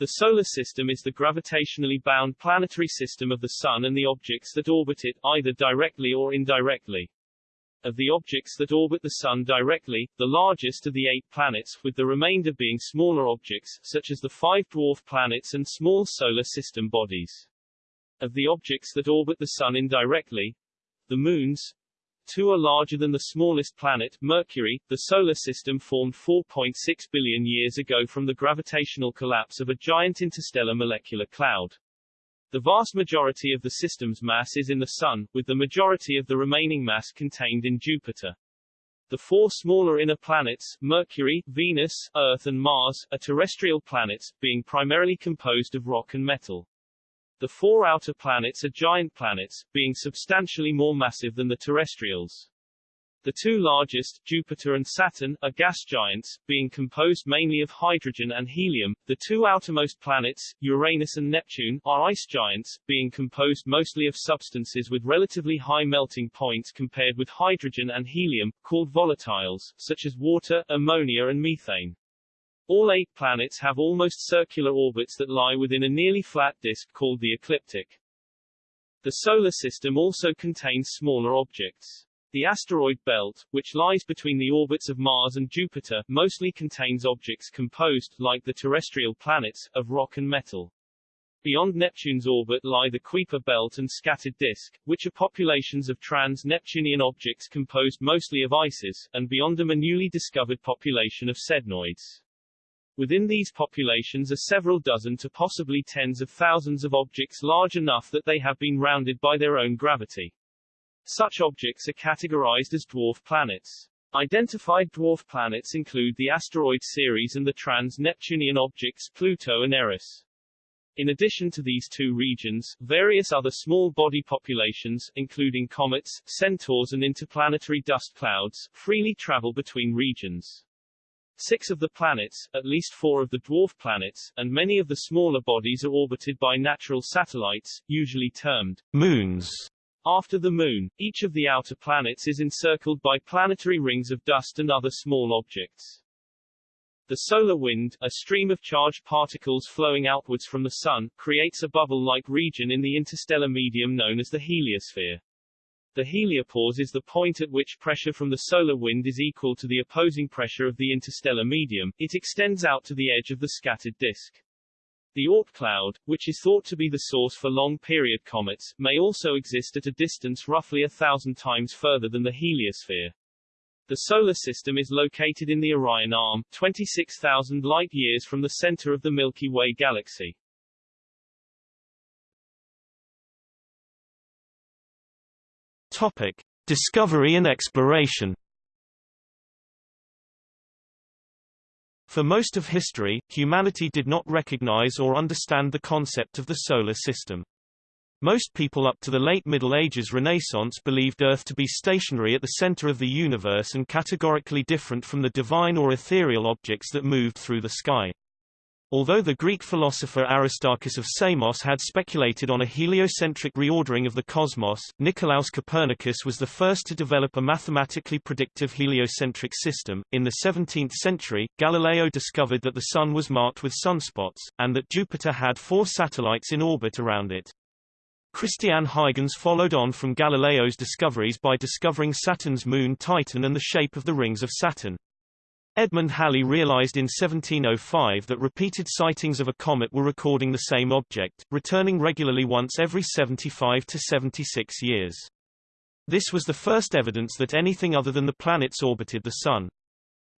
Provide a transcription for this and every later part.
The Solar System is the gravitationally bound planetary system of the Sun and the objects that orbit it, either directly or indirectly. Of the objects that orbit the Sun directly, the largest are the eight planets, with the remainder being smaller objects, such as the five dwarf planets and small Solar System bodies. Of the objects that orbit the Sun indirectly, the moons, Two are larger than the smallest planet, Mercury. The Solar System formed 4.6 billion years ago from the gravitational collapse of a giant interstellar molecular cloud. The vast majority of the system's mass is in the Sun, with the majority of the remaining mass contained in Jupiter. The four smaller inner planets, Mercury, Venus, Earth and Mars, are terrestrial planets, being primarily composed of rock and metal. The four outer planets are giant planets, being substantially more massive than the terrestrials. The two largest, Jupiter and Saturn, are gas giants, being composed mainly of hydrogen and helium. The two outermost planets, Uranus and Neptune, are ice giants, being composed mostly of substances with relatively high melting points compared with hydrogen and helium, called volatiles, such as water, ammonia and methane. All eight planets have almost circular orbits that lie within a nearly flat disk called the ecliptic. The Solar System also contains smaller objects. The asteroid belt, which lies between the orbits of Mars and Jupiter, mostly contains objects composed, like the terrestrial planets, of rock and metal. Beyond Neptune's orbit lie the Kuiper belt and scattered disk, which are populations of trans-Neptunian objects composed mostly of ices, and beyond them a newly discovered population of sednoids. Within these populations are several dozen to possibly tens of thousands of objects large enough that they have been rounded by their own gravity. Such objects are categorized as dwarf planets. Identified dwarf planets include the asteroid Ceres and the trans-Neptunian objects Pluto and Eris. In addition to these two regions, various other small body populations, including comets, centaurs and interplanetary dust clouds, freely travel between regions. Six of the planets, at least four of the dwarf planets, and many of the smaller bodies are orbited by natural satellites, usually termed moons. After the Moon, each of the outer planets is encircled by planetary rings of dust and other small objects. The solar wind, a stream of charged particles flowing outwards from the Sun, creates a bubble-like region in the interstellar medium known as the heliosphere. The heliopause is the point at which pressure from the solar wind is equal to the opposing pressure of the interstellar medium, it extends out to the edge of the scattered disk. The Oort cloud, which is thought to be the source for long-period comets, may also exist at a distance roughly a thousand times further than the heliosphere. The Solar System is located in the Orion Arm, 26,000 light-years from the center of the Milky Way galaxy. Topic: Discovery and exploration. For most of history, humanity did not recognize or understand the concept of the solar system. Most people up to the late Middle Ages Renaissance believed Earth to be stationary at the center of the universe and categorically different from the divine or ethereal objects that moved through the sky. Although the Greek philosopher Aristarchus of Samos had speculated on a heliocentric reordering of the cosmos, Nicolaus Copernicus was the first to develop a mathematically predictive heliocentric system. In the 17th century, Galileo discovered that the Sun was marked with sunspots, and that Jupiter had four satellites in orbit around it. Christian Huygens followed on from Galileo's discoveries by discovering Saturn's moon Titan and the shape of the rings of Saturn. Edmund Halley realized in 1705 that repeated sightings of a comet were recording the same object, returning regularly once every 75 to 76 years. This was the first evidence that anything other than the planets orbited the Sun.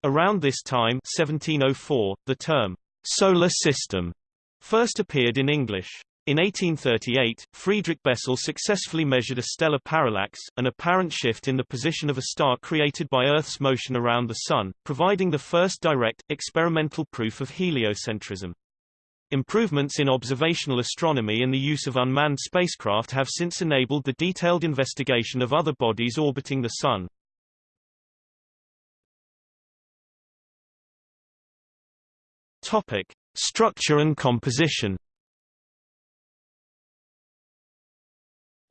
Around this time 1704, the term, solar system, first appeared in English. In 1838, Friedrich Bessel successfully measured a stellar parallax, an apparent shift in the position of a star created by Earth's motion around the Sun, providing the first direct, experimental proof of heliocentrism. Improvements in observational astronomy and the use of unmanned spacecraft have since enabled the detailed investigation of other bodies orbiting the Sun. Topic. Structure and composition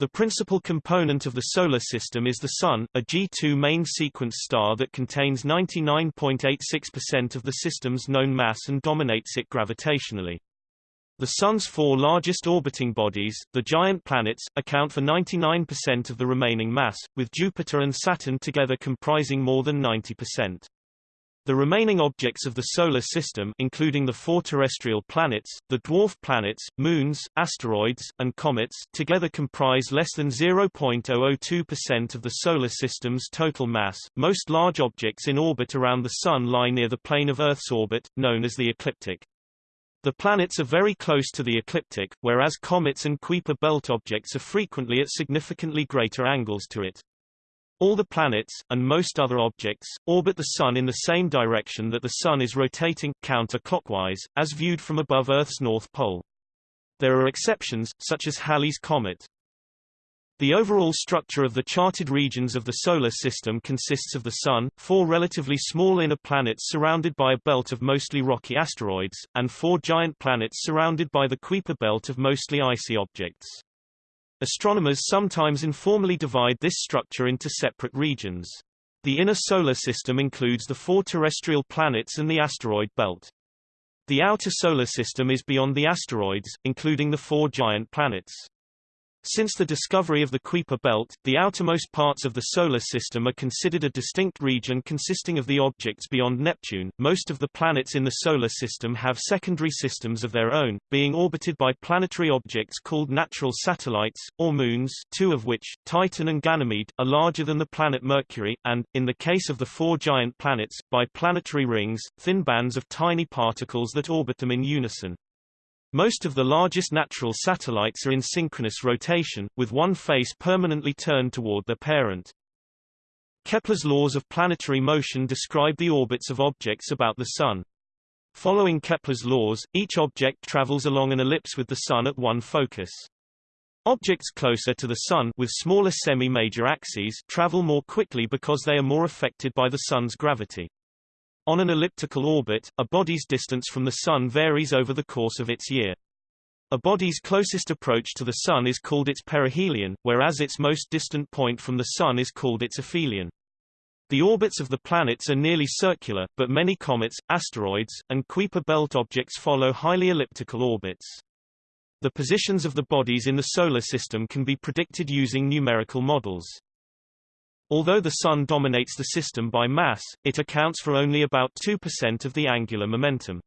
The principal component of the Solar System is the Sun, a G2 main sequence star that contains 99.86% of the system's known mass and dominates it gravitationally. The Sun's four largest orbiting bodies, the giant planets, account for 99% of the remaining mass, with Jupiter and Saturn together comprising more than 90%. The remaining objects of the Solar System including the four terrestrial planets, the dwarf planets, moons, asteroids, and comets together comprise less than 0.002% of the Solar System's total mass. Most large objects in orbit around the Sun lie near the plane of Earth's orbit, known as the ecliptic. The planets are very close to the ecliptic, whereas comets and Kuiper belt objects are frequently at significantly greater angles to it. All the planets, and most other objects, orbit the Sun in the same direction that the Sun is rotating, counterclockwise, as viewed from above Earth's north pole. There are exceptions, such as Halley's Comet. The overall structure of the charted regions of the Solar System consists of the Sun, four relatively small inner planets surrounded by a belt of mostly rocky asteroids, and four giant planets surrounded by the Kuiper belt of mostly icy objects. Astronomers sometimes informally divide this structure into separate regions. The inner Solar System includes the four terrestrial planets and the asteroid belt. The outer Solar System is beyond the asteroids, including the four giant planets. Since the discovery of the Kuiper belt, the outermost parts of the Solar System are considered a distinct region consisting of the objects beyond Neptune. Most of the planets in the Solar System have secondary systems of their own, being orbited by planetary objects called natural satellites, or moons two of which, Titan and Ganymede, are larger than the planet Mercury, and, in the case of the four giant planets, by planetary rings, thin bands of tiny particles that orbit them in unison. Most of the largest natural satellites are in synchronous rotation, with one face permanently turned toward their parent. Kepler's laws of planetary motion describe the orbits of objects about the Sun. Following Kepler's laws, each object travels along an ellipse with the Sun at one focus. Objects closer to the Sun with smaller semi-major axes travel more quickly because they are more affected by the Sun's gravity. On an elliptical orbit, a body's distance from the Sun varies over the course of its year. A body's closest approach to the Sun is called its perihelion, whereas its most distant point from the Sun is called its aphelion. The orbits of the planets are nearly circular, but many comets, asteroids, and Kuiper belt objects follow highly elliptical orbits. The positions of the bodies in the Solar System can be predicted using numerical models. Although the Sun dominates the system by mass, it accounts for only about 2% of the angular momentum.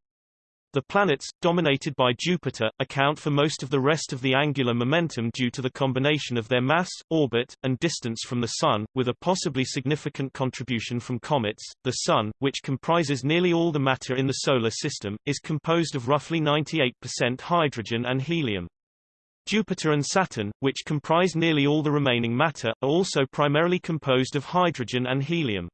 The planets, dominated by Jupiter, account for most of the rest of the angular momentum due to the combination of their mass, orbit, and distance from the Sun, with a possibly significant contribution from comets. The Sun, which comprises nearly all the matter in the Solar System, is composed of roughly 98% hydrogen and helium. Jupiter and Saturn, which comprise nearly all the remaining matter, are also primarily composed of hydrogen and helium.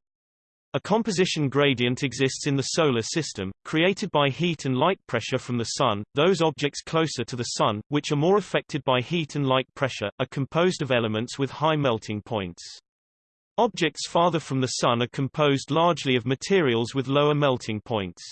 A composition gradient exists in the Solar System, created by heat and light pressure from the Sun. Those objects closer to the Sun, which are more affected by heat and light pressure, are composed of elements with high melting points. Objects farther from the Sun are composed largely of materials with lower melting points.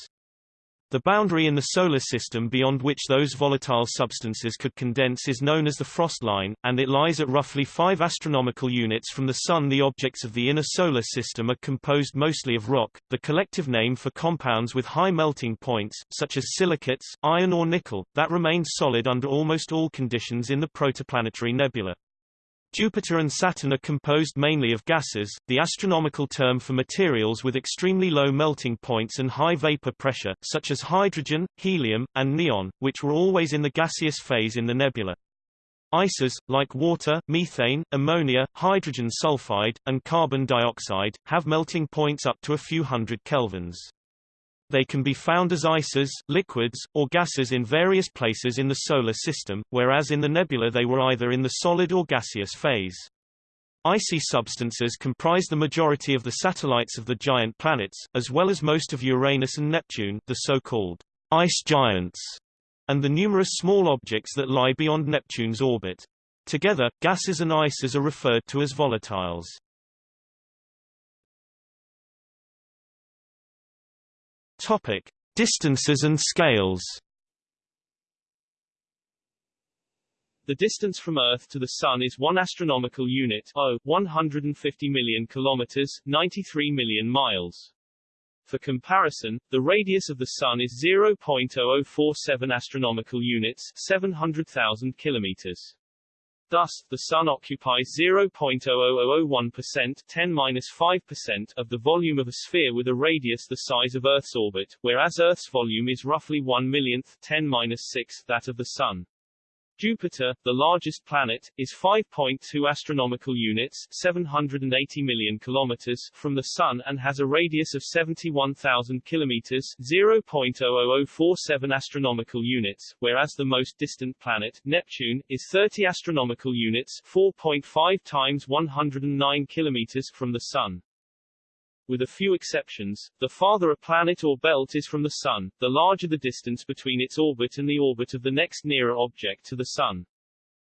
The boundary in the Solar System beyond which those volatile substances could condense is known as the frost line, and it lies at roughly 5 astronomical units from the Sun. The objects of the inner Solar System are composed mostly of rock, the collective name for compounds with high melting points, such as silicates, iron or nickel, that remain solid under almost all conditions in the protoplanetary nebula. Jupiter and Saturn are composed mainly of gases, the astronomical term for materials with extremely low melting points and high vapor pressure, such as hydrogen, helium, and neon, which were always in the gaseous phase in the nebula. Ices, like water, methane, ammonia, hydrogen sulfide, and carbon dioxide, have melting points up to a few hundred kelvins. They can be found as ices, liquids, or gases in various places in the Solar System, whereas in the nebula they were either in the solid or gaseous phase. Icy substances comprise the majority of the satellites of the giant planets, as well as most of Uranus and Neptune the so-called ice giants, and the numerous small objects that lie beyond Neptune's orbit. Together, gases and ices are referred to as volatiles. Topic: Distances and scales. The distance from Earth to the Sun is 1 astronomical unit, o, 150 million kilometers, 93 million miles. For comparison, the radius of the Sun is 0.0047 astronomical units 700,000 kilometers. Thus, the Sun occupies 0.00001% 10-5% of the volume of a sphere with a radius the size of Earth's orbit, whereas Earth's volume is roughly 1 millionth 10-6 that of the Sun. Jupiter, the largest planet, is 5.2 astronomical units 780 million kilometers from the Sun and has a radius of 71,000 kilometers 0.00047 astronomical units, whereas the most distant planet, Neptune, is 30 astronomical units 4.5 times 109 kilometers from the Sun. With a few exceptions, the farther a planet or belt is from the Sun, the larger the distance between its orbit and the orbit of the next nearer object to the Sun.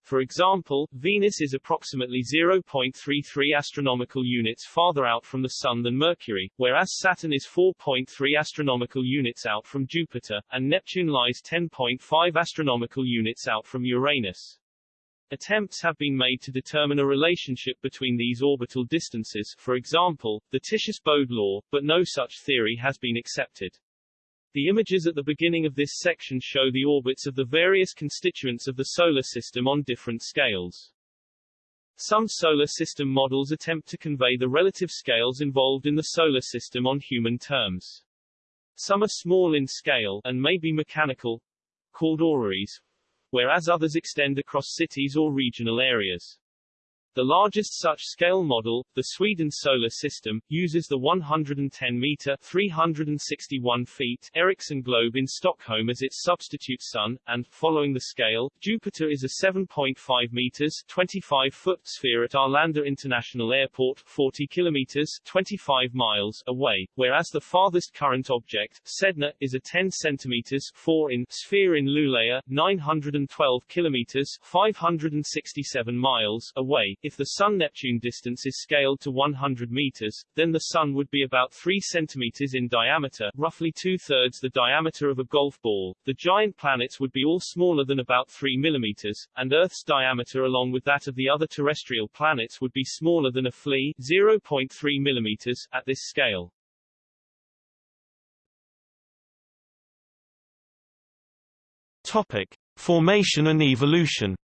For example, Venus is approximately 0.33 astronomical units farther out from the Sun than Mercury, whereas Saturn is 4.3 astronomical units out from Jupiter, and Neptune lies 10.5 astronomical units out from Uranus. Attempts have been made to determine a relationship between these orbital distances, for example, the Titius-Bode law, but no such theory has been accepted. The images at the beginning of this section show the orbits of the various constituents of the Solar System on different scales. Some Solar System models attempt to convey the relative scales involved in the Solar System on human terms. Some are small in scale, and may be mechanical, called orreries, whereas others extend across cities or regional areas. The largest such scale model, the Sweden Solar System, uses the 110-meter 361 feet Ericsson globe in Stockholm as its substitute sun, and, following the scale, Jupiter is a 7.5 meters 25-foot sphere at Arlanda International Airport 40 kilometers 25 miles away, whereas the farthest current object, Sedna, is a 10 centimeters 4 in sphere in Luleå 912 kilometers 567 miles away, if the Sun-Neptune distance is scaled to 100 meters, then the Sun would be about 3 centimeters in diameter, roughly two-thirds the diameter of a golf ball. The giant planets would be all smaller than about 3 millimeters, and Earth's diameter along with that of the other terrestrial planets would be smaller than a flea 0.3 millimeters at this scale. Topic: Formation and evolution.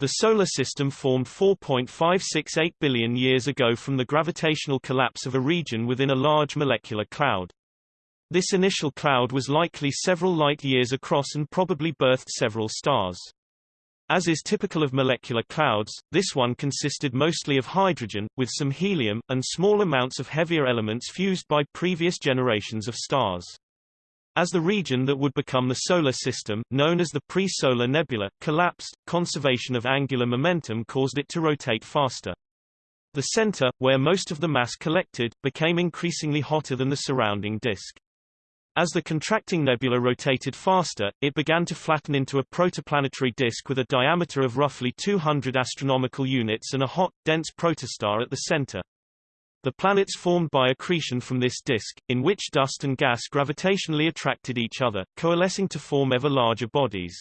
The Solar System formed 4.568 billion years ago from the gravitational collapse of a region within a large molecular cloud. This initial cloud was likely several light years across and probably birthed several stars. As is typical of molecular clouds, this one consisted mostly of hydrogen, with some helium, and small amounts of heavier elements fused by previous generations of stars. As the region that would become the Solar System, known as the pre-solar nebula, collapsed, conservation of angular momentum caused it to rotate faster. The center, where most of the mass collected, became increasingly hotter than the surrounding disk. As the contracting nebula rotated faster, it began to flatten into a protoplanetary disk with a diameter of roughly 200 astronomical units and a hot, dense protostar at the center. The planets formed by accretion from this disk, in which dust and gas gravitationally attracted each other, coalescing to form ever larger bodies.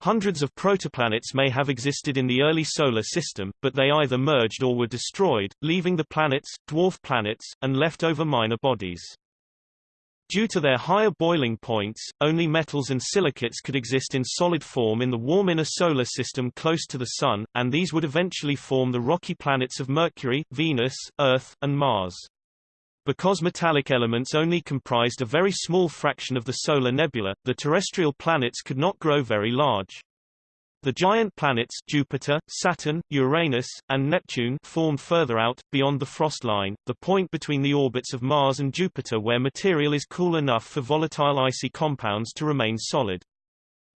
Hundreds of protoplanets may have existed in the early Solar System, but they either merged or were destroyed, leaving the planets, dwarf planets, and leftover minor bodies. Due to their higher boiling points, only metals and silicates could exist in solid form in the warm inner solar system close to the Sun, and these would eventually form the rocky planets of Mercury, Venus, Earth, and Mars. Because metallic elements only comprised a very small fraction of the solar nebula, the terrestrial planets could not grow very large. The giant planets Jupiter, Saturn, Uranus, and Neptune formed further out, beyond the frost line, the point between the orbits of Mars and Jupiter where material is cool enough for volatile icy compounds to remain solid.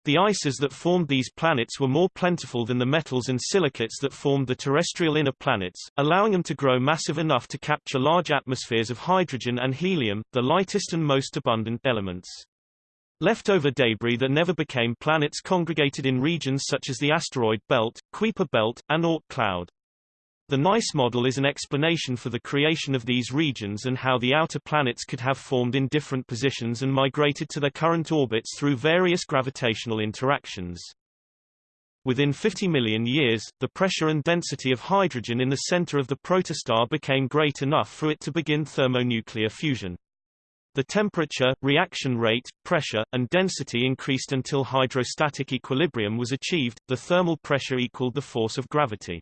The ices that formed these planets were more plentiful than the metals and silicates that formed the terrestrial inner planets, allowing them to grow massive enough to capture large atmospheres of hydrogen and helium, the lightest and most abundant elements. Leftover debris that never became planets congregated in regions such as the asteroid belt, Kuiper belt, and Oort cloud. The NICE model is an explanation for the creation of these regions and how the outer planets could have formed in different positions and migrated to their current orbits through various gravitational interactions. Within 50 million years, the pressure and density of hydrogen in the center of the protostar became great enough for it to begin thermonuclear fusion. The temperature, reaction rate, pressure, and density increased until hydrostatic equilibrium was achieved, the thermal pressure equaled the force of gravity.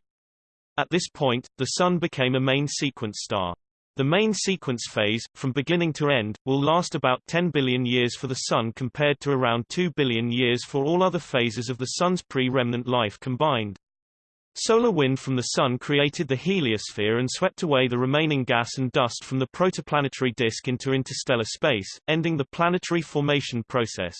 At this point, the Sun became a main sequence star. The main sequence phase, from beginning to end, will last about 10 billion years for the Sun compared to around 2 billion years for all other phases of the Sun's pre-remnant life combined. Solar wind from the Sun created the heliosphere and swept away the remaining gas and dust from the protoplanetary disk into interstellar space, ending the planetary formation process.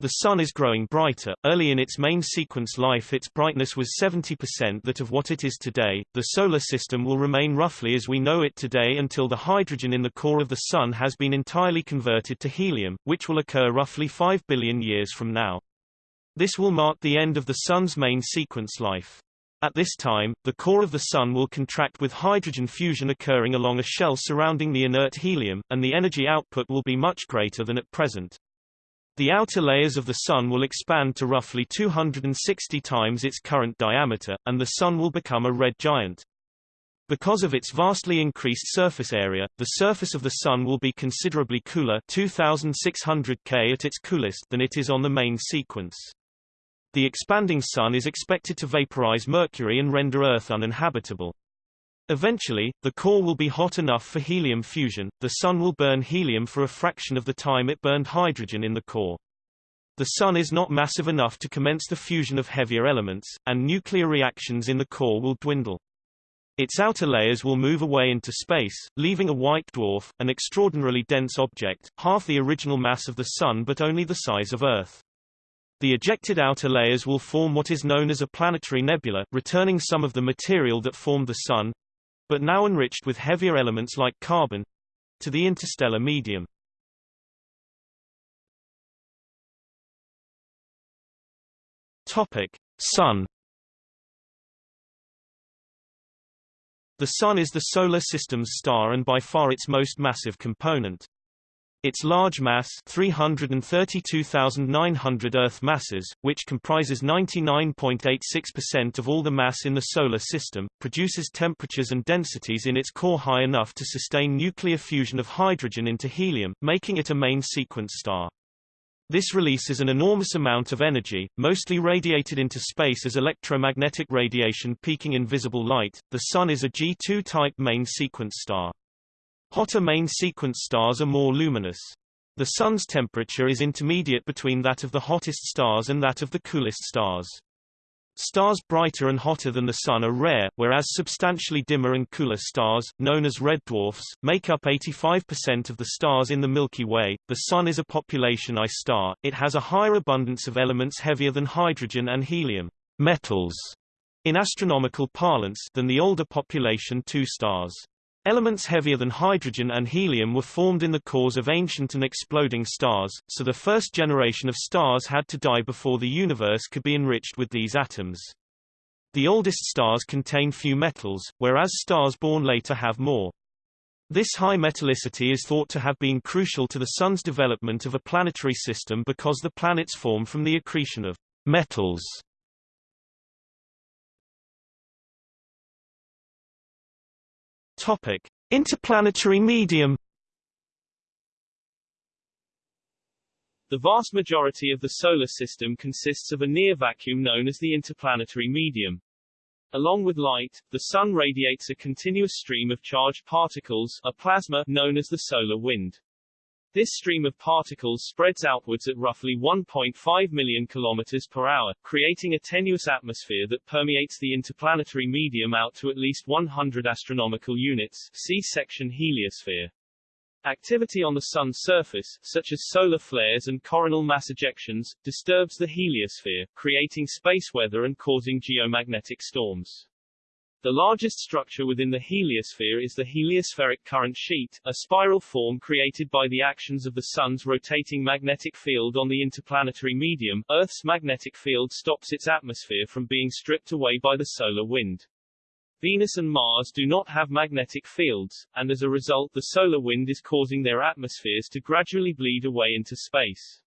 The Sun is growing brighter. Early in its main sequence life its brightness was 70% that of what it is today. The Solar System will remain roughly as we know it today until the hydrogen in the core of the Sun has been entirely converted to helium, which will occur roughly 5 billion years from now. This will mark the end of the Sun's main sequence life. At this time, the core of the Sun will contract with hydrogen fusion occurring along a shell surrounding the inert helium, and the energy output will be much greater than at present. The outer layers of the Sun will expand to roughly 260 times its current diameter, and the Sun will become a red giant. Because of its vastly increased surface area, the surface of the Sun will be considerably cooler 2600 K at its coolest than it is on the main sequence. The expanding Sun is expected to vaporize Mercury and render Earth uninhabitable. Eventually, the core will be hot enough for helium fusion, the Sun will burn helium for a fraction of the time it burned hydrogen in the core. The Sun is not massive enough to commence the fusion of heavier elements, and nuclear reactions in the core will dwindle. Its outer layers will move away into space, leaving a white dwarf, an extraordinarily dense object, half the original mass of the Sun but only the size of Earth. The ejected outer layers will form what is known as a planetary nebula, returning some of the material that formed the Sun, but now enriched with heavier elements like carbon, to the interstellar medium. Topic: Sun. The Sun is the Solar System's star and by far its most massive component. Its large mass 332,900 Earth masses, which comprises 99.86% of all the mass in the Solar System, produces temperatures and densities in its core high enough to sustain nuclear fusion of hydrogen into helium, making it a main sequence star. This releases an enormous amount of energy, mostly radiated into space as electromagnetic radiation peaking in visible light. The Sun is a G2 type main sequence star. Hotter main sequence stars are more luminous. The Sun's temperature is intermediate between that of the hottest stars and that of the coolest stars. Stars brighter and hotter than the Sun are rare, whereas substantially dimmer and cooler stars, known as red dwarfs, make up 85% of the stars in the Milky Way. The Sun is a population I star, it has a higher abundance of elements heavier than hydrogen and helium metals, in astronomical parlance than the older population II stars. Elements heavier than hydrogen and helium were formed in the cores of ancient and exploding stars, so the first generation of stars had to die before the universe could be enriched with these atoms. The oldest stars contain few metals, whereas stars born later have more. This high metallicity is thought to have been crucial to the Sun's development of a planetary system because the planets form from the accretion of metals Topic: Interplanetary medium. The vast majority of the Solar System consists of a near vacuum known as the interplanetary medium. Along with light, the Sun radiates a continuous stream of charged particles, a plasma, known as the solar wind. This stream of particles spreads outwards at roughly 1.5 million kilometers per hour, creating a tenuous atmosphere that permeates the interplanetary medium out to at least 100 astronomical units, see section heliosphere. Activity on the Sun's surface, such as solar flares and coronal mass ejections, disturbs the heliosphere, creating space weather and causing geomagnetic storms. The largest structure within the heliosphere is the heliospheric current sheet, a spiral form created by the actions of the Sun's rotating magnetic field on the interplanetary medium. Earth's magnetic field stops its atmosphere from being stripped away by the solar wind. Venus and Mars do not have magnetic fields, and as a result the solar wind is causing their atmospheres to gradually bleed away into space.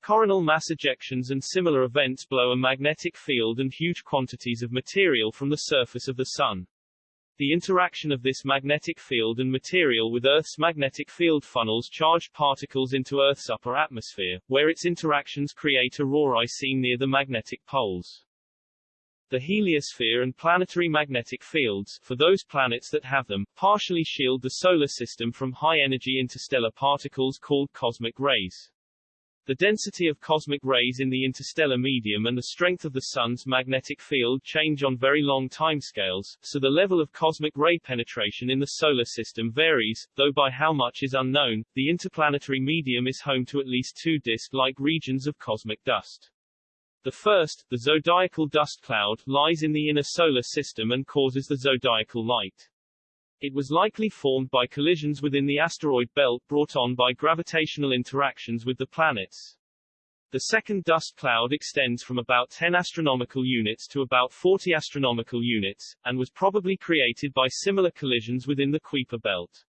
Coronal mass ejections and similar events blow a magnetic field and huge quantities of material from the surface of the Sun. The interaction of this magnetic field and material with Earth's magnetic field funnels charged particles into Earth's upper atmosphere, where its interactions create aurorae seen near the magnetic poles. The heliosphere and planetary magnetic fields, for those planets that have them, partially shield the Solar System from high-energy interstellar particles called cosmic rays. The density of cosmic rays in the interstellar medium and the strength of the Sun's magnetic field change on very long timescales, so the level of cosmic ray penetration in the Solar System varies, though by how much is unknown. The interplanetary medium is home to at least two disk-like regions of cosmic dust. The first, the zodiacal dust cloud, lies in the inner Solar System and causes the zodiacal light. It was likely formed by collisions within the asteroid belt brought on by gravitational interactions with the planets. The second dust cloud extends from about 10 astronomical units to about 40 astronomical units, and was probably created by similar collisions within the Kuiper belt.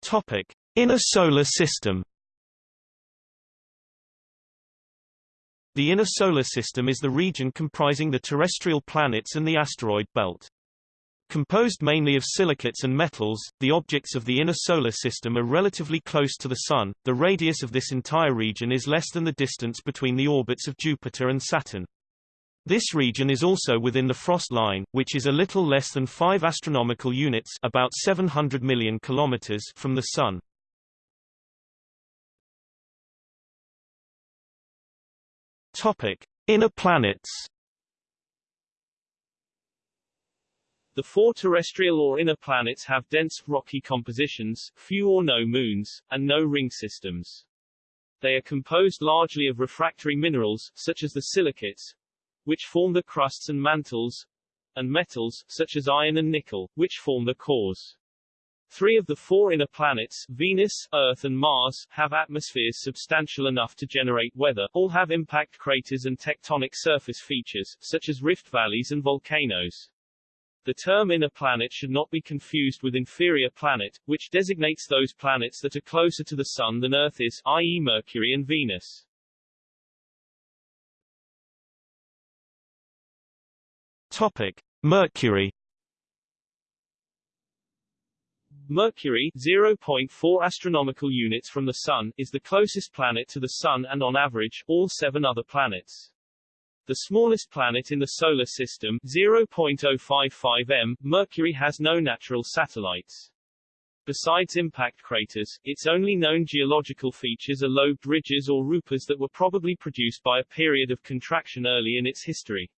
Topic. Inner Solar System The inner solar system is the region comprising the terrestrial planets and the asteroid belt. Composed mainly of silicates and metals, the objects of the inner solar system are relatively close to the Sun. The radius of this entire region is less than the distance between the orbits of Jupiter and Saturn. This region is also within the frost line, which is a little less than 5 astronomical units, about 700 million kilometers from the Sun. Topic: Inner planets. The four terrestrial or inner planets have dense, rocky compositions, few or no moons, and no ring systems. They are composed largely of refractory minerals, such as the silicates, which form the crusts and mantles, and metals, such as iron and nickel, which form the cores. Three of the four inner planets, Venus, Earth and Mars, have atmospheres substantial enough to generate weather, all have impact craters and tectonic surface features, such as rift valleys and volcanoes. The term inner planet should not be confused with inferior planet, which designates those planets that are closer to the Sun than Earth is, i.e. Mercury and Venus. Topic. Mercury Mercury 0.4 astronomical units from the Sun is the closest planet to the Sun and on average, all seven other planets. The smallest planet in the Solar System 0.055 m, Mercury has no natural satellites. Besides impact craters, its only known geological features are lobed ridges or rupes that were probably produced by a period of contraction early in its history.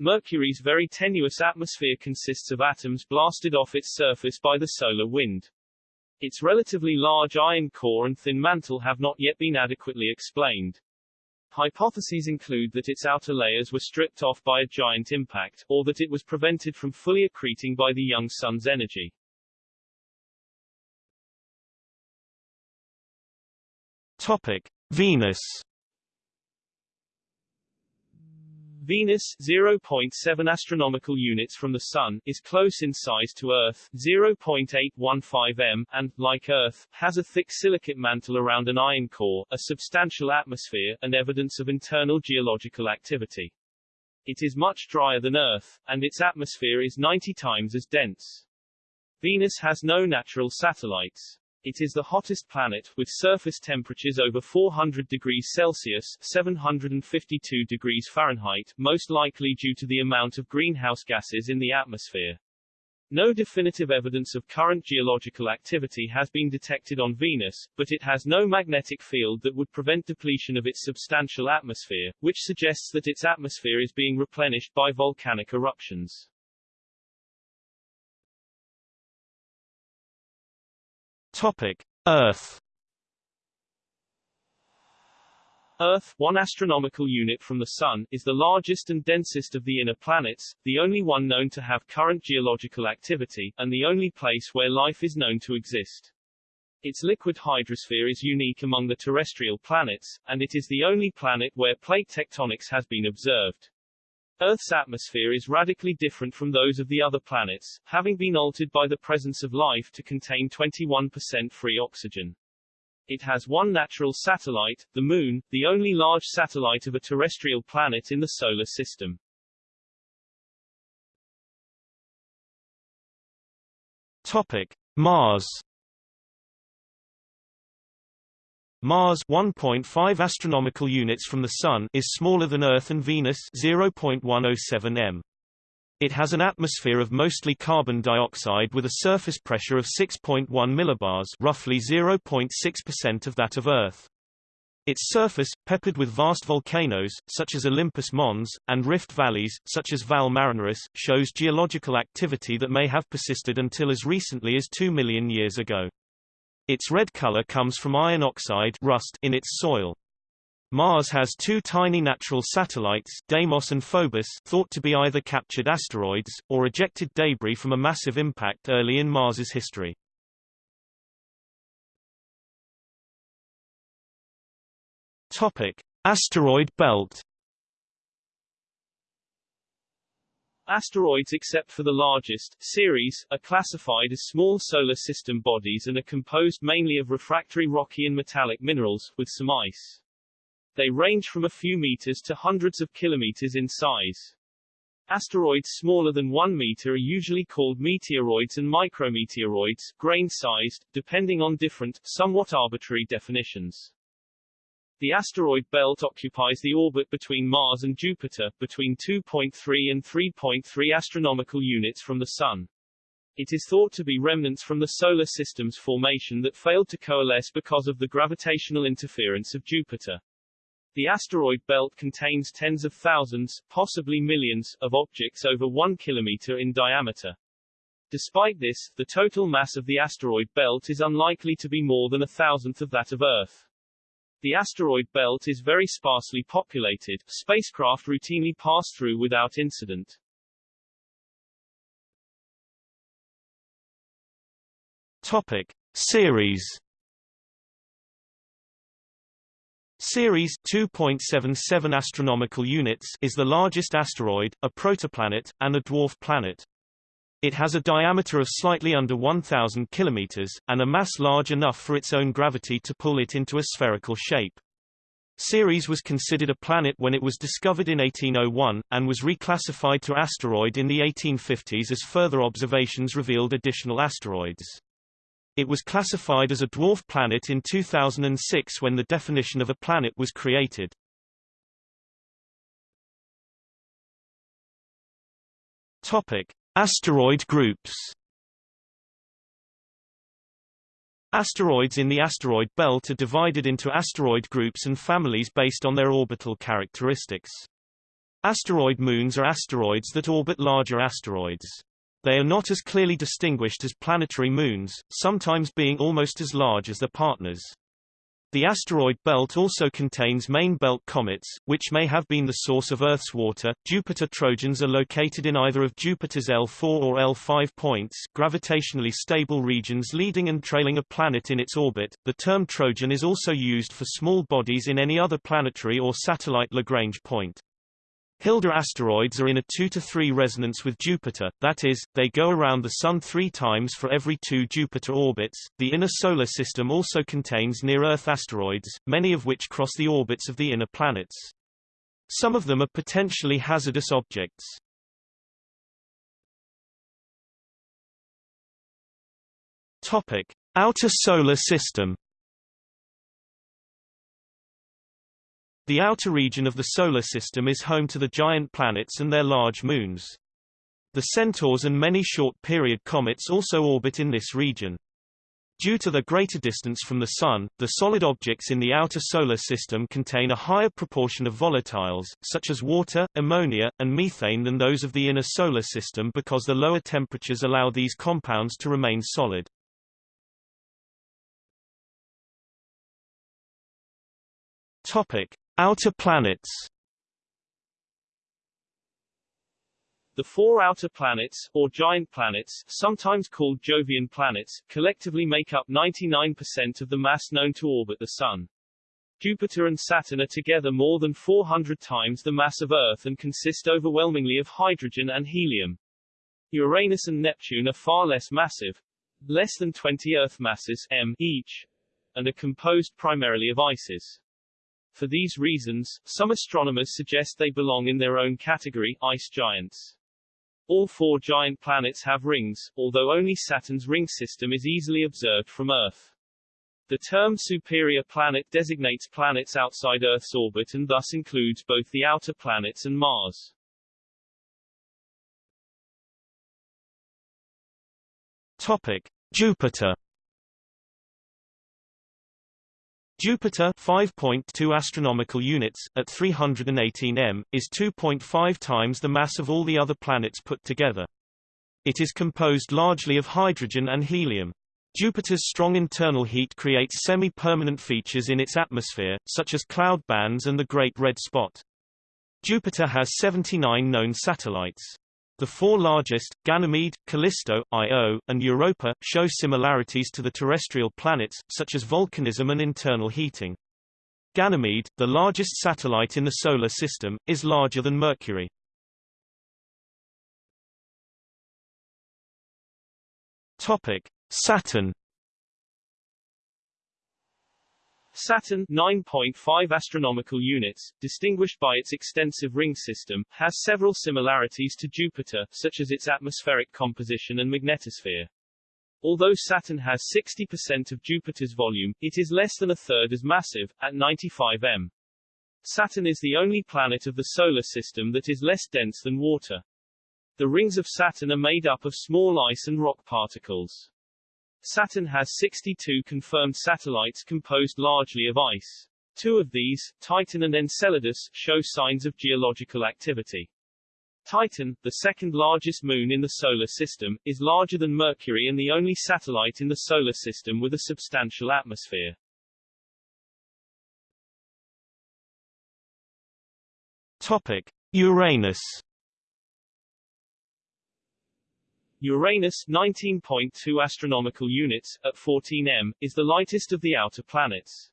Mercury's very tenuous atmosphere consists of atoms blasted off its surface by the solar wind. Its relatively large iron core and thin mantle have not yet been adequately explained. Hypotheses include that its outer layers were stripped off by a giant impact, or that it was prevented from fully accreting by the young sun's energy. Topic: Venus Venus 0.7 astronomical units from the Sun is close in size to Earth 0.815 m and, like Earth, has a thick silicate mantle around an iron core, a substantial atmosphere, and evidence of internal geological activity. It is much drier than Earth, and its atmosphere is 90 times as dense. Venus has no natural satellites. It is the hottest planet, with surface temperatures over 400 degrees Celsius 752 degrees Fahrenheit, most likely due to the amount of greenhouse gases in the atmosphere. No definitive evidence of current geological activity has been detected on Venus, but it has no magnetic field that would prevent depletion of its substantial atmosphere, which suggests that its atmosphere is being replenished by volcanic eruptions. Topic: Earth. Earth, one astronomical unit from the Sun, is the largest and densest of the inner planets, the only one known to have current geological activity, and the only place where life is known to exist. Its liquid hydrosphere is unique among the terrestrial planets, and it is the only planet where plate tectonics has been observed. Earth's atmosphere is radically different from those of the other planets, having been altered by the presence of life to contain 21% free oxygen. It has one natural satellite, the Moon, the only large satellite of a terrestrial planet in the Solar System. Topic: Mars. Mars 1.5 astronomical units from the Sun is smaller than Earth and Venus 0.107 m. It has an atmosphere of mostly carbon dioxide with a surface pressure of 6.1 millibars roughly 0.6% of that of Earth. Its surface, peppered with vast volcanoes, such as Olympus Mons, and rift valleys, such as Valles Marineris, shows geological activity that may have persisted until as recently as 2 million years ago. Its red color comes from iron oxide rust in its soil. Mars has two tiny natural satellites Deimos and Phobos thought to be either captured asteroids, or ejected debris from a massive impact early in Mars's history. Topic. Asteroid belt Asteroids except for the largest, Ceres, are classified as small solar system bodies and are composed mainly of refractory rocky and metallic minerals, with some ice. They range from a few meters to hundreds of kilometers in size. Asteroids smaller than 1 meter are usually called meteoroids and micrometeoroids, grain-sized, depending on different, somewhat arbitrary definitions. The asteroid belt occupies the orbit between Mars and Jupiter, between 2.3 and 3.3 astronomical units from the Sun. It is thought to be remnants from the Solar System's formation that failed to coalesce because of the gravitational interference of Jupiter. The asteroid belt contains tens of thousands, possibly millions, of objects over one kilometer in diameter. Despite this, the total mass of the asteroid belt is unlikely to be more than a thousandth of that of Earth. The asteroid belt is very sparsely populated, spacecraft routinely pass through without incident. Topic. Ceres Ceres 2.77 astronomical units is the largest asteroid, a protoplanet, and a dwarf planet. It has a diameter of slightly under 1,000 km, and a mass large enough for its own gravity to pull it into a spherical shape. Ceres was considered a planet when it was discovered in 1801, and was reclassified to asteroid in the 1850s as further observations revealed additional asteroids. It was classified as a dwarf planet in 2006 when the definition of a planet was created. Topic: Asteroid groups Asteroids in the asteroid belt are divided into asteroid groups and families based on their orbital characteristics. Asteroid moons are asteroids that orbit larger asteroids. They are not as clearly distinguished as planetary moons, sometimes being almost as large as their partners. The asteroid belt also contains main belt comets, which may have been the source of Earth's water. Jupiter Trojans are located in either of Jupiter's L4 or L5 points, gravitationally stable regions leading and trailing a planet in its orbit. The term Trojan is also used for small bodies in any other planetary or satellite Lagrange point. Hilda asteroids are in a 2 to 3 resonance with Jupiter, that is, they go around the Sun three times for every two Jupiter orbits. The inner solar system also contains near-Earth asteroids, many of which cross the orbits of the inner planets. Some of them are potentially hazardous objects. Topic: Outer Solar System The outer region of the Solar System is home to the giant planets and their large moons. The Centaurs and many short-period comets also orbit in this region. Due to the greater distance from the Sun, the solid objects in the outer Solar System contain a higher proportion of volatiles, such as water, ammonia, and methane than those of the inner Solar System because the lower temperatures allow these compounds to remain solid. Topic. Outer planets The four outer planets, or giant planets, sometimes called Jovian planets, collectively make up 99% of the mass known to orbit the Sun. Jupiter and Saturn are together more than 400 times the mass of Earth and consist overwhelmingly of hydrogen and helium. Uranus and Neptune are far less massive, less than 20 Earth masses m each, and are composed primarily of ices. For these reasons, some astronomers suggest they belong in their own category, ice giants. All four giant planets have rings, although only Saturn's ring system is easily observed from Earth. The term superior planet designates planets outside Earth's orbit and thus includes both the outer planets and Mars. Topic: Jupiter Jupiter 5.2 astronomical units at 318 m is 2.5 times the mass of all the other planets put together. It is composed largely of hydrogen and helium. Jupiter's strong internal heat creates semi-permanent features in its atmosphere, such as cloud bands and the Great Red Spot. Jupiter has 79 known satellites. The four largest, Ganymede, Callisto, Io, and Europa, show similarities to the terrestrial planets, such as volcanism and internal heating. Ganymede, the largest satellite in the Solar System, is larger than Mercury. Topic: Saturn Saturn 9.5 astronomical units, distinguished by its extensive ring system, has several similarities to Jupiter, such as its atmospheric composition and magnetosphere. Although Saturn has 60% of Jupiter's volume, it is less than a third as massive, at 95 m. Saturn is the only planet of the Solar System that is less dense than water. The rings of Saturn are made up of small ice and rock particles. Saturn has 62 confirmed satellites composed largely of ice. Two of these, Titan and Enceladus, show signs of geological activity. Titan, the second largest moon in the Solar System, is larger than Mercury and the only satellite in the Solar System with a substantial atmosphere. Topic. Uranus Uranus 19.2 astronomical units, at 14 m, is the lightest of the outer planets.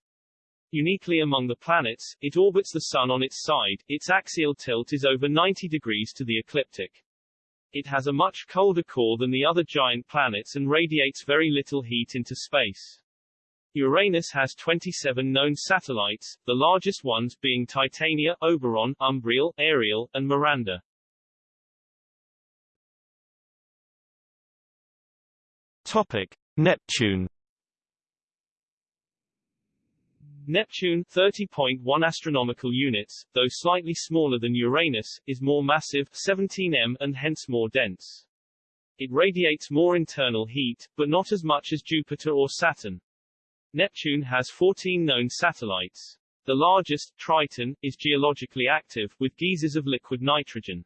Uniquely among the planets, it orbits the Sun on its side, its axial tilt is over 90 degrees to the ecliptic. It has a much colder core than the other giant planets and radiates very little heat into space. Uranus has 27 known satellites, the largest ones being Titania, Oberon, Umbriel, Ariel, and Miranda. Topic: Neptune. Neptune 30.1 astronomical units, though slightly smaller than Uranus, is more massive 17 m and hence more dense. It radiates more internal heat, but not as much as Jupiter or Saturn. Neptune has 14 known satellites. The largest, Triton, is geologically active, with geysers of liquid nitrogen.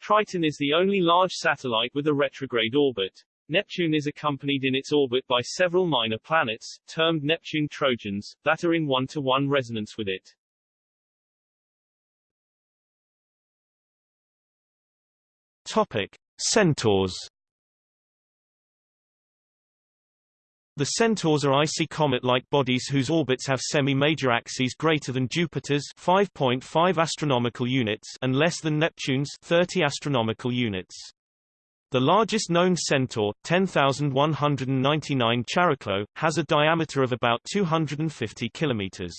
Triton is the only large satellite with a retrograde orbit. Neptune is accompanied in its orbit by several minor planets, termed Neptune Trojans, that are in one-to-one -one resonance with it. Topic: Centaurs. The Centaurs are icy comet-like bodies whose orbits have semi-major axes greater than Jupiter's 5.5 astronomical units and less than Neptune's 30 astronomical units. The largest known centaur, 10,199 Chariklo, has a diameter of about 250 kilometers.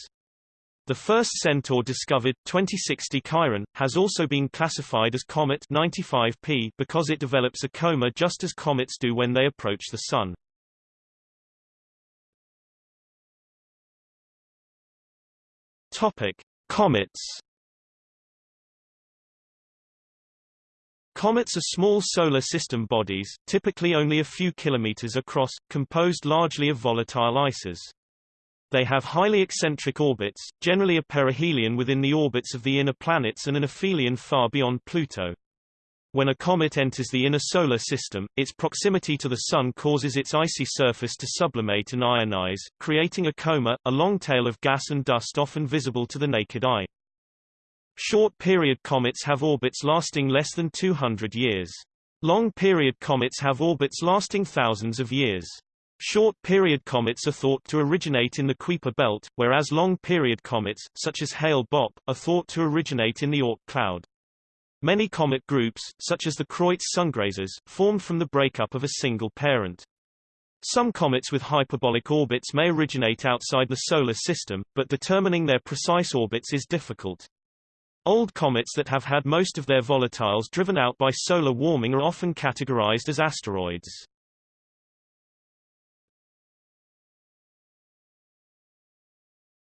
The first centaur discovered, 2060 Chiron, has also been classified as Comet 95P because it develops a coma just as comets do when they approach the Sun. Topic: Comets Comets are small solar system bodies, typically only a few kilometers across, composed largely of volatile ices. They have highly eccentric orbits, generally a perihelion within the orbits of the inner planets and an aphelion far beyond Pluto. When a comet enters the inner solar system, its proximity to the Sun causes its icy surface to sublimate and ionize, creating a coma, a long tail of gas and dust often visible to the naked eye. Short-period comets have orbits lasting less than 200 years. Long-period comets have orbits lasting thousands of years. Short-period comets are thought to originate in the Kuiper belt, whereas long-period comets, such as Hale-Bopp, are thought to originate in the Oort cloud. Many comet groups, such as the Kreutz sungrazers, formed from the breakup of a single parent. Some comets with hyperbolic orbits may originate outside the Solar System, but determining their precise orbits is difficult. Old comets that have had most of their volatiles driven out by solar warming are often categorized as asteroids.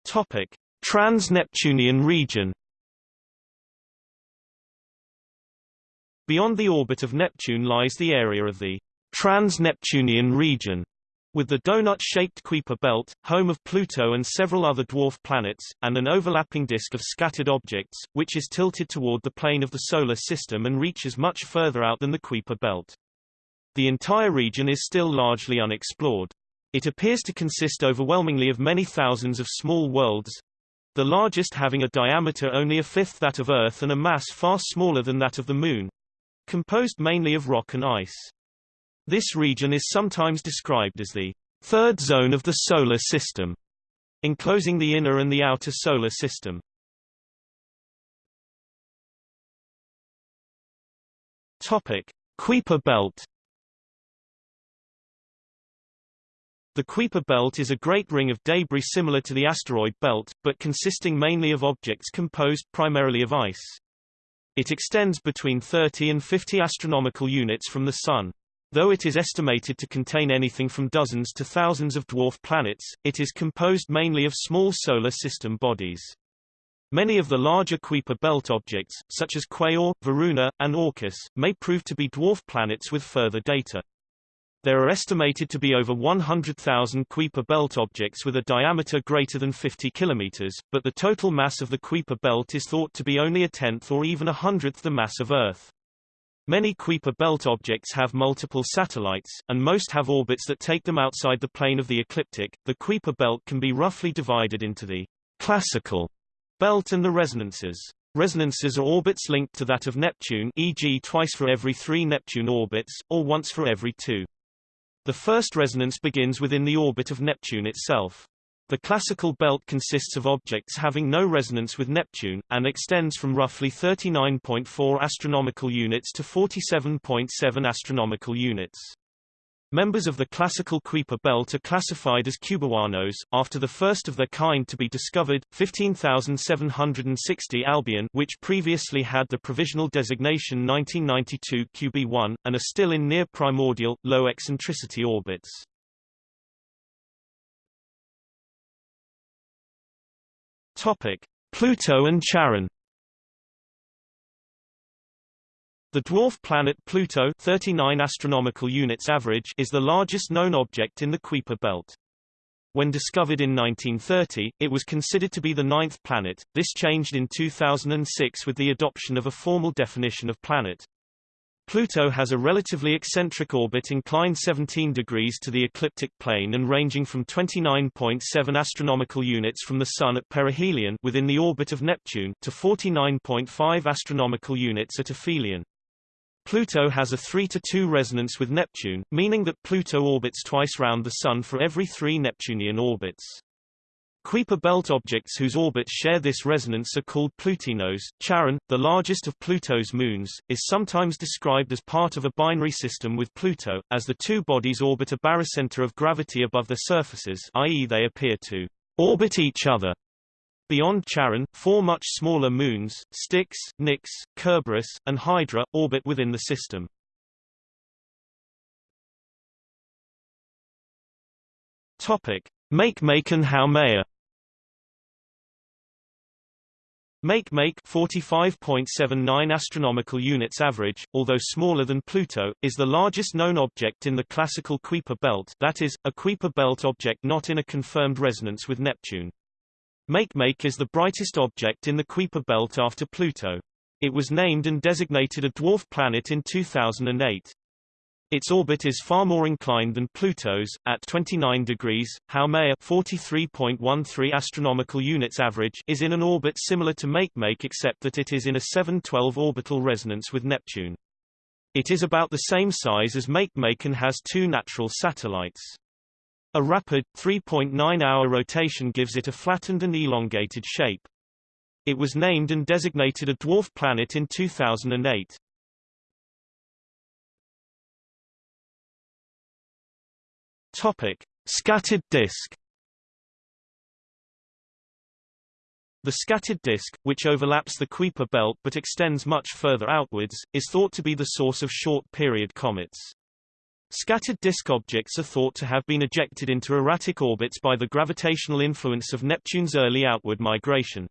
Topic: Trans-Neptunian region. Beyond the orbit of Neptune lies the area of the Trans-Neptunian region, with the donut-shaped Kuiper belt, home of Pluto and several other dwarf planets, and an overlapping disk of scattered objects, which is tilted toward the plane of the Solar System and reaches much further out than the Kuiper belt. The entire region is still largely unexplored. It appears to consist overwhelmingly of many thousands of small worlds, the largest having a diameter only a fifth that of Earth and a mass far smaller than that of the Moon, composed mainly of rock and ice. This region is sometimes described as the third zone of the Solar System, enclosing the inner and the outer Solar System. Topic: Kuiper belt The Kuiper belt is a great ring of debris similar to the asteroid belt, but consisting mainly of objects composed primarily of ice. It extends between 30 and 50 astronomical units from the Sun. Though it is estimated to contain anything from dozens to thousands of dwarf planets, it is composed mainly of small solar system bodies. Many of the larger Kuiper belt objects, such as Quaoar, Varuna, and Orcus, may prove to be dwarf planets with further data. There are estimated to be over 100,000 Kuiper belt objects with a diameter greater than 50 km, but the total mass of the Kuiper belt is thought to be only a tenth or even a hundredth the mass of Earth. Many Kuiper belt objects have multiple satellites, and most have orbits that take them outside the plane of the ecliptic. The Kuiper belt can be roughly divided into the classical belt and the resonances. Resonances are orbits linked to that of Neptune e.g. twice for every three Neptune orbits, or once for every two. The first resonance begins within the orbit of Neptune itself. The classical belt consists of objects having no resonance with Neptune, and extends from roughly 39.4 astronomical units to 47.7 astronomical units. Members of the classical Kuiper belt are classified as cubewanos, after the first of their kind to be discovered, 15760 Albion which previously had the provisional designation 1992 QB1, and are still in near-primordial, low-eccentricity orbits. Topic. Pluto and Charon The dwarf planet Pluto 39 astronomical units average is the largest known object in the Kuiper belt. When discovered in 1930, it was considered to be the ninth planet. This changed in 2006 with the adoption of a formal definition of planet. Pluto has a relatively eccentric orbit inclined 17 degrees to the ecliptic plane and ranging from 29.7 astronomical units from the Sun at perihelion within the orbit of Neptune to 49.5 astronomical units at aphelion. Pluto has a 3 to 2 resonance with Neptune, meaning that Pluto orbits twice round the Sun for every three Neptunian orbits. Kuiper belt objects whose orbits share this resonance are called Plutinos. Charon, the largest of Pluto's moons, is sometimes described as part of a binary system with Pluto, as the two bodies orbit a barycenter of gravity above their surfaces i.e. they appear to orbit each other. Beyond Charon, four much smaller moons, Styx, Nix, Kerberos, and Hydra, orbit within the system. Topic: Makemake and Haumea. Makemake 45.79 astronomical units average, although smaller than Pluto, is the largest known object in the classical Kuiper belt that is, a Kuiper belt object not in a confirmed resonance with Neptune. Makemake is the brightest object in the Kuiper belt after Pluto. It was named and designated a dwarf planet in 2008. Its orbit is far more inclined than Pluto's, at 29 degrees. Haumea 43.13 astronomical units average is in an orbit similar to Makemake except that it is in a 712 orbital resonance with Neptune. It is about the same size as Makemake and has two natural satellites. A rapid, 3.9-hour rotation gives it a flattened and elongated shape. It was named and designated a dwarf planet in 2008. Topic: Scattered disk. The scattered disk, which overlaps the Kuiper belt but extends much further outwards, is thought to be the source of short-period comets. Scattered disk objects are thought to have been ejected into erratic orbits by the gravitational influence of Neptune's early outward migration.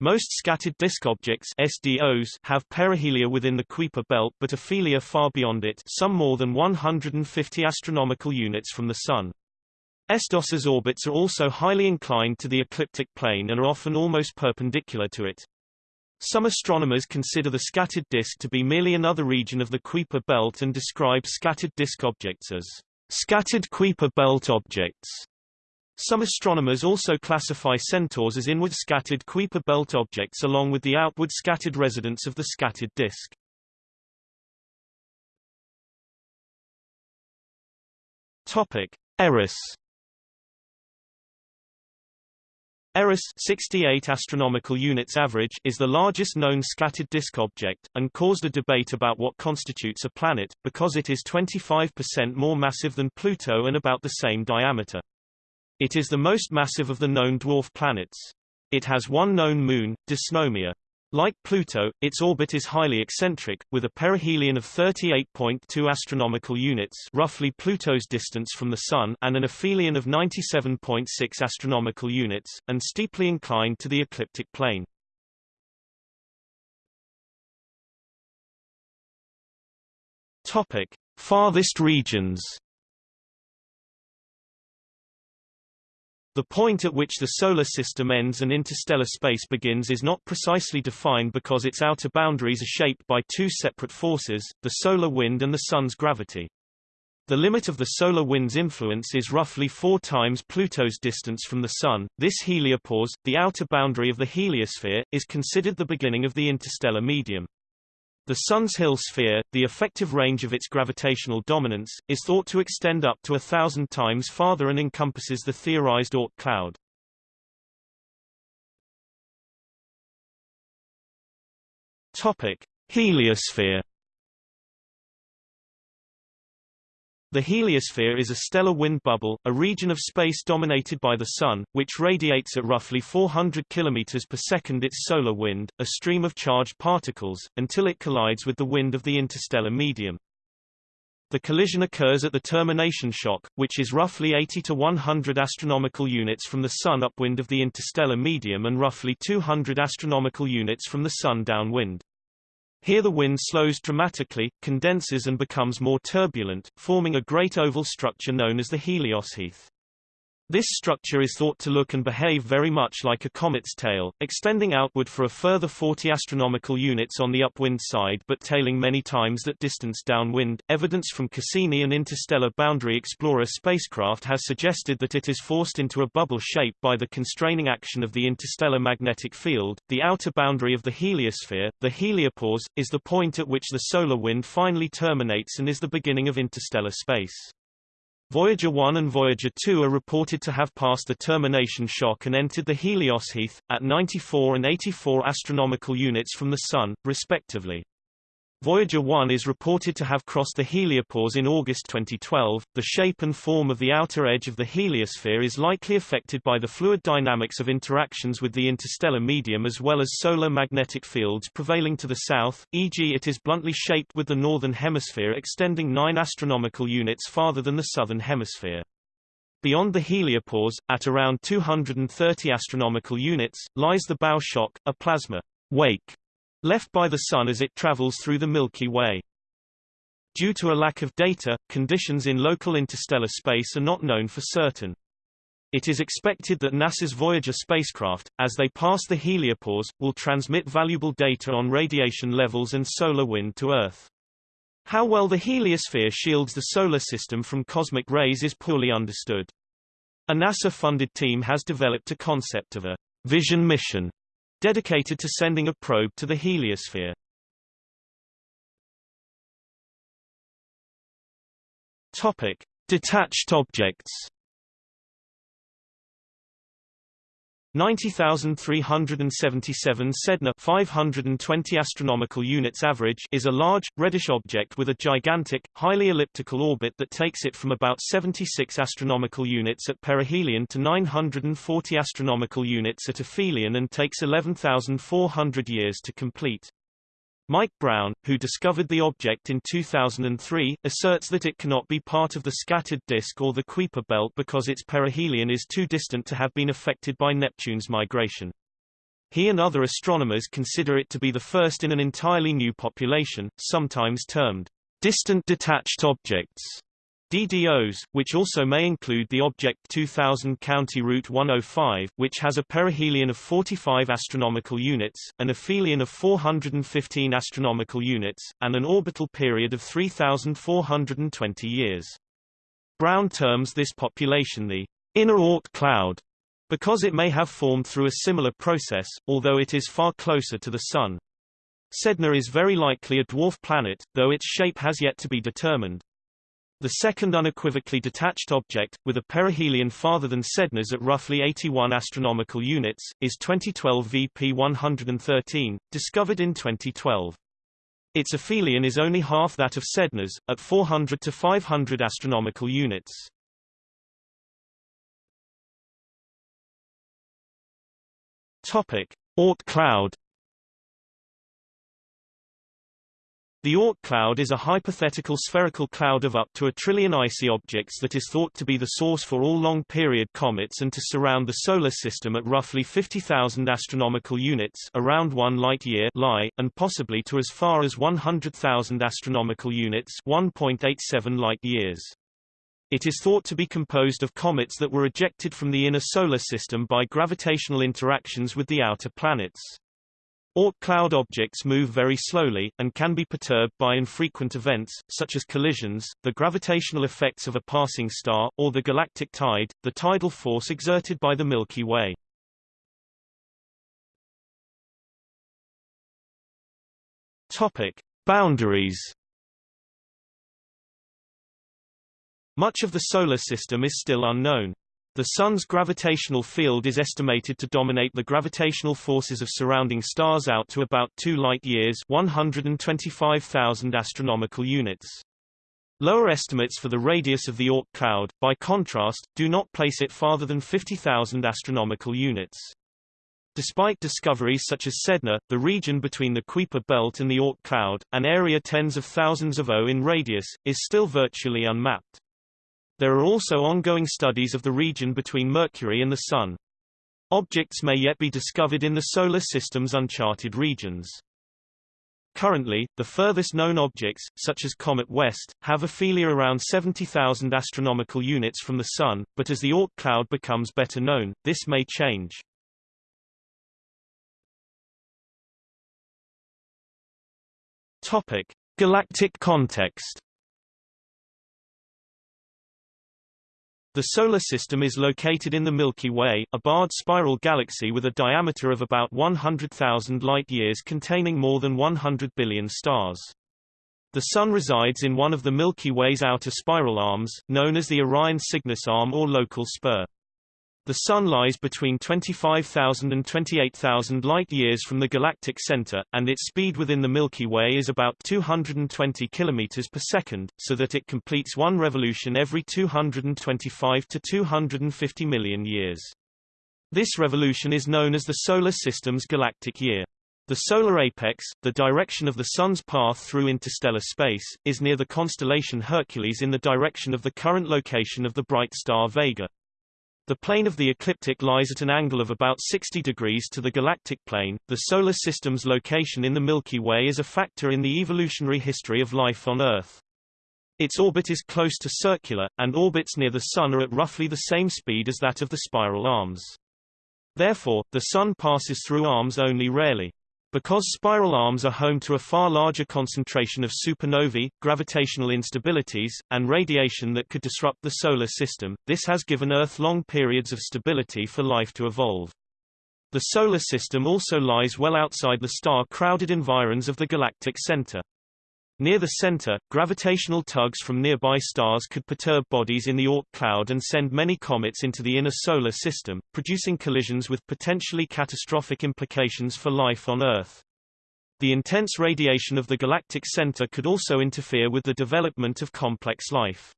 Most scattered disk objects SDOs have perihelia within the Kuiper belt but aphelia far beyond it some more than 150 astronomical units from the Sun. SDOS's orbits are also highly inclined to the ecliptic plane and are often almost perpendicular to it. Some astronomers consider the scattered disk to be merely another region of the Kuiper belt and describe scattered disk objects as scattered Kuiper belt objects. Some astronomers also classify centaurs as inward scattered Kuiper belt objects along with the outward scattered residents of the scattered disk. Topic: Eris Eris 68 astronomical units average is the largest known scattered disk object, and caused a debate about what constitutes a planet, because it is 25% more massive than Pluto and about the same diameter. It is the most massive of the known dwarf planets. It has one known moon, Dysnomia. Like Pluto, its orbit is highly eccentric, with a perihelion of 38.2 astronomical units roughly Pluto's distance from the Sun and an aphelion of 97.6 astronomical units, and steeply inclined to the ecliptic plane. Topic. Farthest regions The point at which the Solar System ends and interstellar space begins is not precisely defined because its outer boundaries are shaped by two separate forces, the solar wind and the Sun's gravity. The limit of the solar wind's influence is roughly four times Pluto's distance from the Sun. This heliopause, the outer boundary of the heliosphere, is considered the beginning of the interstellar medium. The Sun's Hill sphere, the effective range of its gravitational dominance, is thought to extend up to a thousand times farther and encompasses the theorized Oort cloud. Topic: Heliosphere The heliosphere is a stellar wind bubble, a region of space dominated by the Sun, which radiates at roughly 400 km per second its solar wind, a stream of charged particles, until it collides with the wind of the interstellar medium. The collision occurs at the termination shock, which is roughly 80 to 100 astronomical units from the Sun upwind of the interstellar medium and roughly 200 astronomical units from the Sun downwind. Here the wind slows dramatically, condenses and becomes more turbulent, forming a great oval structure known as the heliosheath. This structure is thought to look and behave very much like a comet's tail, extending outward for a further 40 astronomical units on the upwind side but tailing many times that distance downwind. Evidence from Cassini and Interstellar Boundary Explorer spacecraft has suggested that it is forced into a bubble shape by the constraining action of the interstellar magnetic field. The outer boundary of the heliosphere, the heliopause, is the point at which the solar wind finally terminates and is the beginning of interstellar space. Voyager 1 and Voyager 2 are reported to have passed the termination shock and entered the heliosheath, at 94 and 84 astronomical units from the Sun, respectively. Voyager 1 is reported to have crossed the heliopause in August 2012. The shape and form of the outer edge of the heliosphere is likely affected by the fluid dynamics of interactions with the interstellar medium as well as solar magnetic fields prevailing to the south, e.g. it is bluntly shaped with the northern hemisphere extending 9 astronomical units farther than the southern hemisphere. Beyond the heliopause, at around 230 astronomical units, lies the bow shock, a plasma wake left by the Sun as it travels through the Milky Way. Due to a lack of data, conditions in local interstellar space are not known for certain. It is expected that NASA's Voyager spacecraft, as they pass the heliopause, will transmit valuable data on radiation levels and solar wind to Earth. How well the heliosphere shields the Solar System from cosmic rays is poorly understood. A NASA-funded team has developed a concept of a vision mission dedicated to sending a probe to the heliosphere. Topic: Detached objects. 90,377 Sedna 520 astronomical units average is a large, reddish object with a gigantic, highly elliptical orbit that takes it from about 76 astronomical units at perihelion to 940 astronomical units at aphelion and takes 11,400 years to complete. Mike Brown, who discovered the object in 2003, asserts that it cannot be part of the scattered disk or the Kuiper belt because its perihelion is too distant to have been affected by Neptune's migration. He and other astronomers consider it to be the first in an entirely new population, sometimes termed distant detached objects. DDOs, which also may include the Object 2000 County Route 105, which has a perihelion of 45 astronomical units, an aphelion of 415 astronomical units, and an orbital period of 3,420 years. Brown terms this population the inner Oort cloud, because it may have formed through a similar process, although it is far closer to the Sun. Sedna is very likely a dwarf planet, though its shape has yet to be determined. The second unequivocally detached object, with a perihelion farther than Sedna's at roughly 81 astronomical units, is 2012 VP113, discovered in 2012. Its aphelion is only half that of Sedna's, at 400 to 500 astronomical units. Topic: Oort cloud The Oort cloud is a hypothetical spherical cloud of up to a trillion icy objects that is thought to be the source for all long-period comets and to surround the Solar System at roughly 50,000 astronomical units around 1 light-year and possibly to as far as 100,000 astronomical units 1.87 light-years. It is thought to be composed of comets that were ejected from the inner Solar System by gravitational interactions with the outer planets. Oort cloud objects move very slowly, and can be perturbed by infrequent events, such as collisions, the gravitational effects of a passing star, or the galactic tide, the tidal force exerted by the Milky Way. Topic. Boundaries Much of the Solar System is still unknown. The Sun's gravitational field is estimated to dominate the gravitational forces of surrounding stars out to about 2 light-years 125,000 astronomical units. Lower estimates for the radius of the Oort cloud, by contrast, do not place it farther than 50,000 astronomical units. Despite discoveries such as Sedna, the region between the Kuiper belt and the Oort cloud, an area tens of thousands of O in radius, is still virtually unmapped. There are also ongoing studies of the region between Mercury and the Sun. Objects may yet be discovered in the Solar System's uncharted regions. Currently, the furthest known objects, such as Comet West, have aphelia around 70,000 astronomical units from the Sun, but as the Oort cloud becomes better known, this may change. Topic. Galactic context The Solar System is located in the Milky Way, a barred spiral galaxy with a diameter of about 100,000 light-years containing more than 100 billion stars. The Sun resides in one of the Milky Way's outer spiral arms, known as the Orion Cygnus arm or local spur. The Sun lies between 25,000 and 28,000 light-years from the galactic center, and its speed within the Milky Way is about 220 km per second, so that it completes one revolution every 225 to 250 million years. This revolution is known as the Solar System's galactic year. The solar apex, the direction of the Sun's path through interstellar space, is near the constellation Hercules in the direction of the current location of the bright star Vega. The plane of the ecliptic lies at an angle of about 60 degrees to the galactic plane. The solar system's location in the Milky Way is a factor in the evolutionary history of life on Earth. Its orbit is close to circular, and orbits near the Sun are at roughly the same speed as that of the spiral arms. Therefore, the Sun passes through arms only rarely. Because spiral arms are home to a far larger concentration of supernovae, gravitational instabilities, and radiation that could disrupt the Solar System, this has given Earth long periods of stability for life to evolve. The Solar System also lies well outside the star-crowded environs of the galactic center. Near the center, gravitational tugs from nearby stars could perturb bodies in the Oort cloud and send many comets into the inner solar system, producing collisions with potentially catastrophic implications for life on Earth. The intense radiation of the galactic center could also interfere with the development of complex life.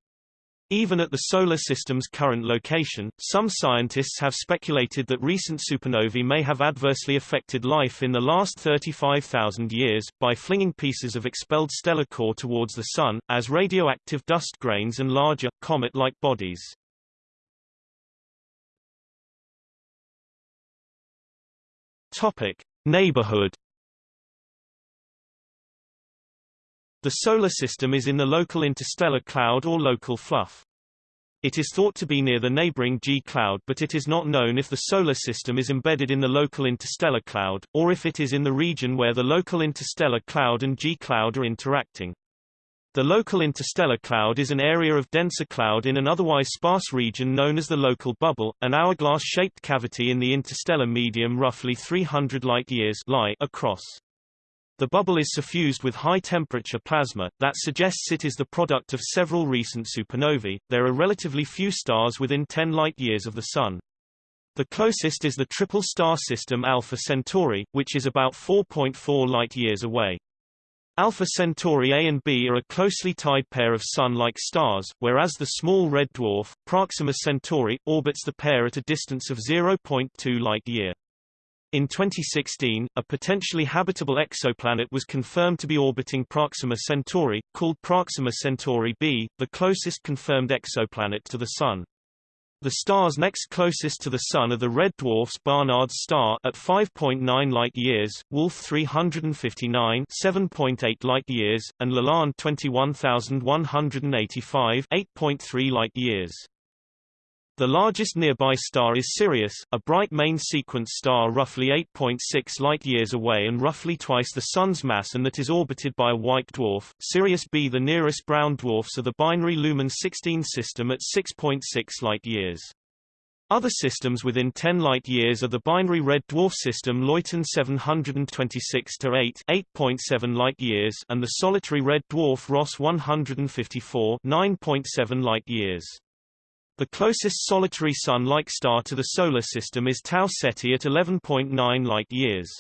Even at the Solar System's current location, some scientists have speculated that recent supernovae may have adversely affected life in the last 35,000 years, by flinging pieces of expelled stellar core towards the Sun, as radioactive dust grains and larger, comet-like bodies. Topic. Neighborhood The Solar System is in the local interstellar cloud or local fluff. It is thought to be near the neighboring G cloud but it is not known if the Solar System is embedded in the local interstellar cloud, or if it is in the region where the local interstellar cloud and G cloud are interacting. The local interstellar cloud is an area of denser cloud in an otherwise sparse region known as the local bubble, an hourglass-shaped cavity in the interstellar medium roughly 300 light-years across. The bubble is suffused with high-temperature plasma, that suggests it is the product of several recent supernovae. There are relatively few stars within 10 light-years of the Sun. The closest is the triple star system Alpha Centauri, which is about 4.4 light-years away. Alpha Centauri A and B are a closely tied pair of Sun-like stars, whereas the small red dwarf, Proxima Centauri, orbits the pair at a distance of 0.2 light-year. In 2016, a potentially habitable exoplanet was confirmed to be orbiting Proxima Centauri, called Proxima Centauri b, the closest confirmed exoplanet to the Sun. The stars next closest to the Sun are the red dwarfs Barnard's star at 5.9 light-years, Wolf 359 7.8 light-years, and Lalande 21185 8.3 light-years. The largest nearby star is Sirius, a bright main sequence star roughly 8.6 light-years away and roughly twice the Sun's mass and that is orbited by a white dwarf. Sirius B The nearest brown dwarfs are the binary Luhman 16 system at 6.6 light-years. Other systems within 10 light-years are the binary red dwarf system Luyten 726-8 8.7 light-years and the solitary red dwarf Ross 154 9.7 light-years. The closest solitary Sun-like star to the Solar System is Tau Ceti at 11.9 light-years.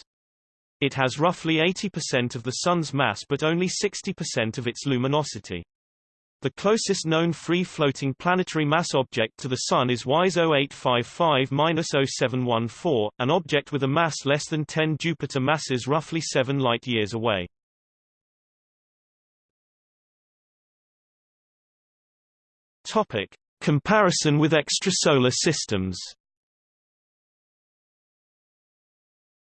It has roughly 80% of the Sun's mass but only 60% of its luminosity. The closest known free-floating planetary mass object to the Sun is WISE 0855-0714, an object with a mass less than 10 Jupiter masses roughly 7 light-years away. Topic: Comparison with extrasolar systems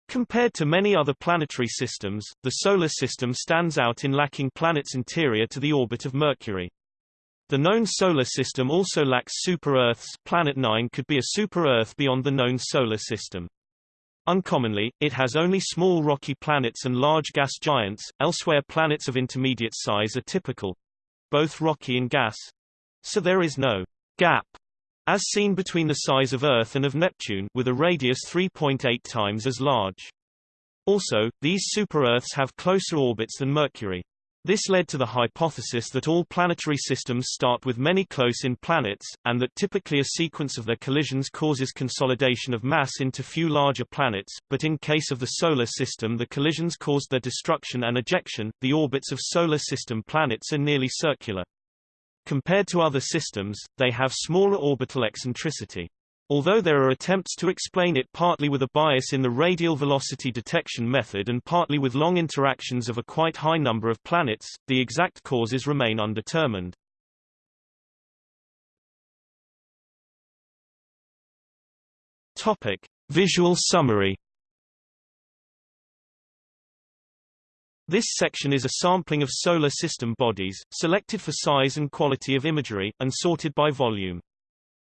Compared to many other planetary systems, the Solar System stands out in lacking planets interior to the orbit of Mercury. The known Solar System also lacks super-Earths Planet 9 could be a super-Earth beyond the known Solar System. Uncommonly, it has only small rocky planets and large gas giants, elsewhere planets of intermediate size are typical. Both rocky and gas. So there is no gap as seen between the size of Earth and of Neptune with a radius 3.8 times as large. Also, these super-Earths have closer orbits than Mercury. This led to the hypothesis that all planetary systems start with many close-in planets, and that typically a sequence of their collisions causes consolidation of mass into few larger planets, but in case of the Solar System the collisions caused their destruction and ejection. The orbits of Solar System planets are nearly circular. Compared to other systems, they have smaller orbital eccentricity. Although there are attempts to explain it partly with a bias in the radial velocity detection method and partly with long interactions of a quite high number of planets, the exact causes remain undetermined. Topic: Visual summary This section is a sampling of solar system bodies, selected for size and quality of imagery, and sorted by volume.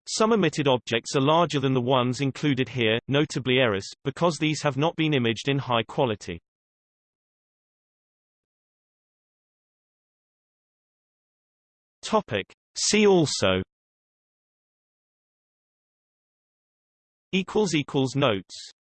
Some emitted objects are larger than the ones included here, notably Eris, because these have not been imaged in high quality. Topic. See also Notes